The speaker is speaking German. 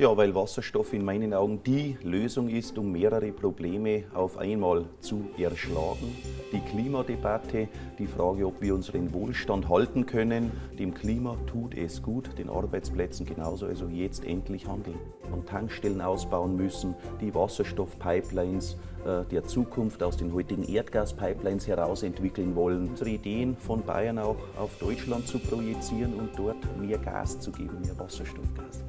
Ja, weil Wasserstoff in meinen Augen die Lösung ist, um mehrere Probleme auf einmal zu erschlagen. Die Klimadebatte, die Frage, ob wir unseren Wohlstand halten können. Dem Klima tut es gut, den Arbeitsplätzen genauso. Also jetzt endlich handeln. Und Tankstellen ausbauen müssen, die Wasserstoffpipelines äh, der Zukunft aus den heutigen Erdgaspipelines heraus entwickeln wollen. Unsere Ideen von Bayern auch auf Deutschland zu projizieren und dort mehr Gas zu geben, mehr Wasserstoffgas.